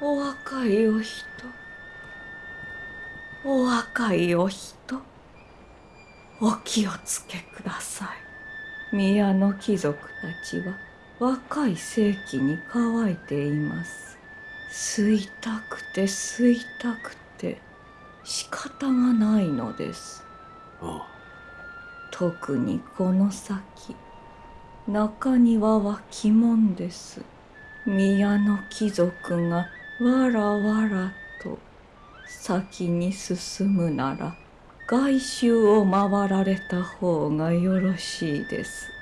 お若いお人お若いお人お気をつけください。宮の貴族たちは若い世紀に乾いています。吸いたくて吸いたくて仕方がないのです。あ。特にこの先中庭は鬼門です宮の貴族がわらわらと先に進むなら外周を回られた方がよろしいです。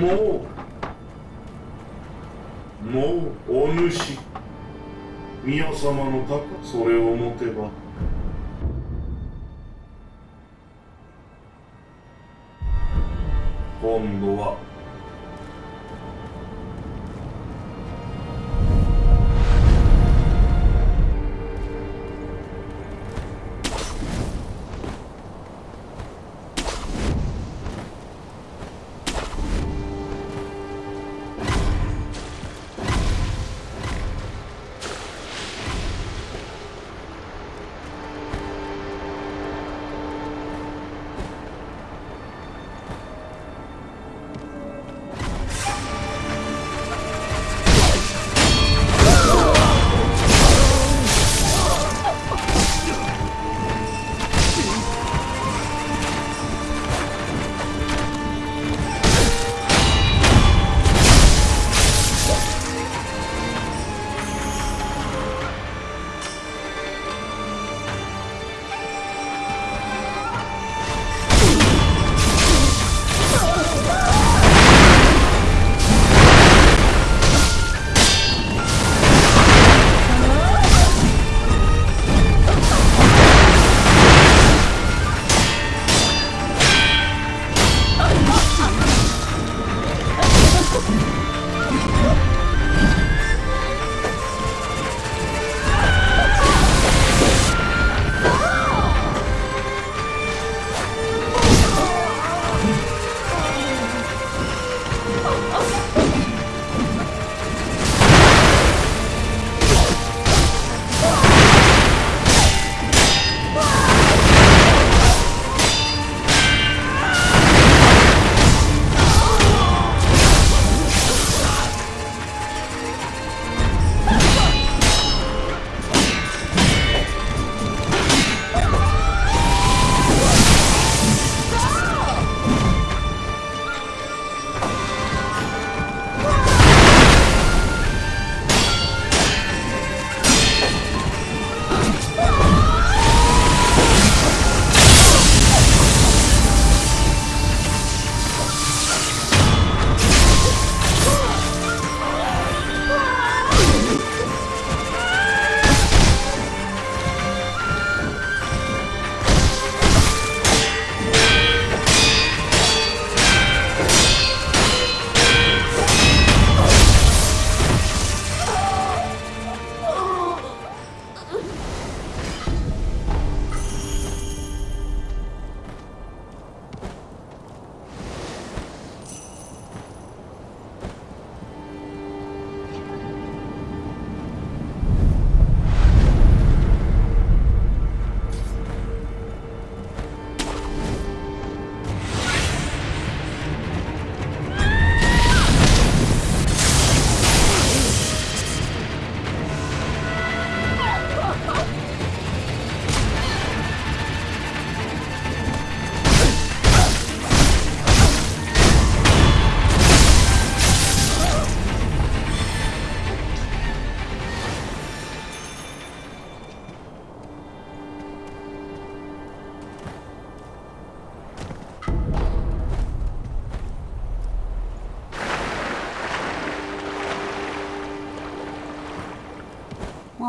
もうもうお主宮様の高それを持てば。今度は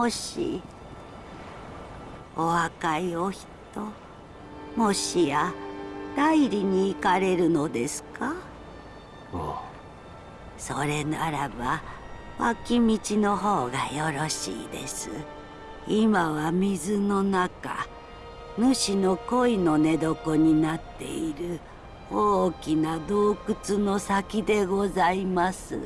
もしお若いお人もしや代理に行かれるのですか？それならば脇道の方がよろしいです。今は水の中主の恋の寝床になっている大きな洞窟の先でございます。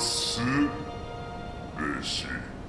鳴ら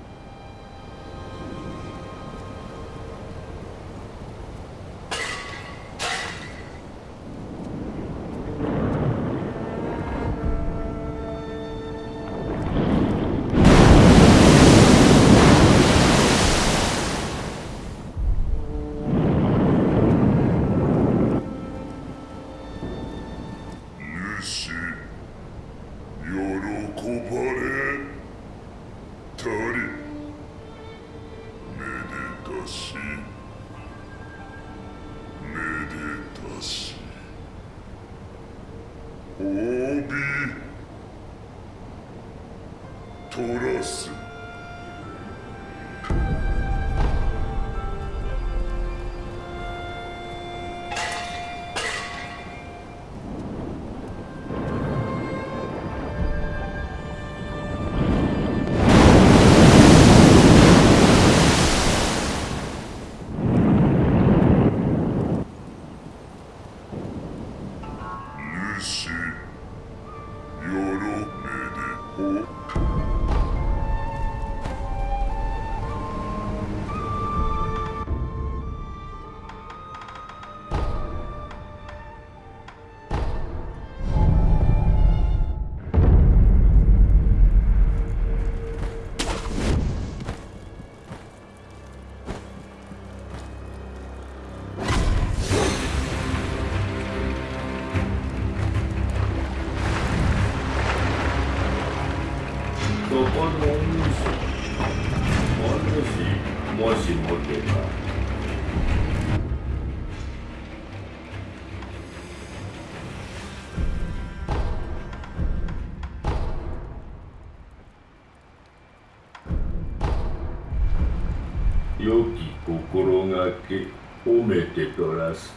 めてとらす。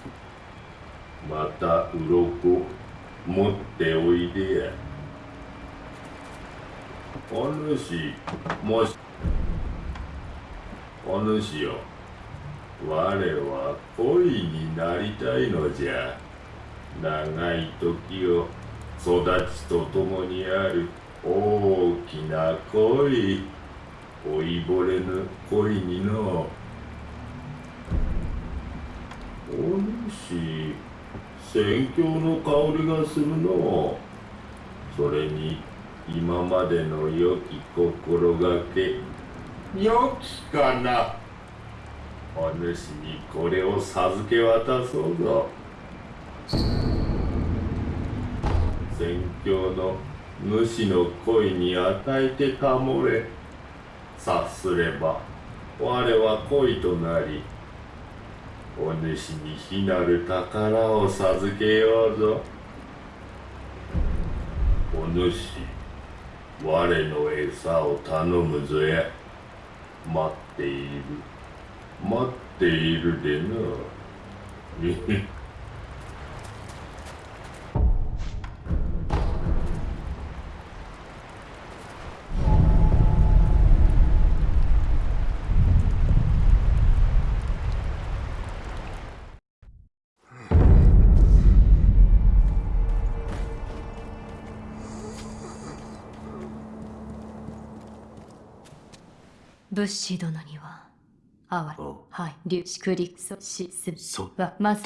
また鱗持っておいでや。お主もしお主よ。我は恋になりたいのじゃ。長い時を育ちとともにある大きな恋。老いぼれぬ恋にのお主宣教の香りがするの。それに今までの良き心がけ。良きかな。お主にこれを授け渡そうぞ。宣教の主の恋に与えてかもれ。察すれば我は恋となりお主に非なる宝を授けようぞ。お主我の餌を頼むぞや。待っている。待っているでな物資殿にはあわおはい粒子クリソシスそはまず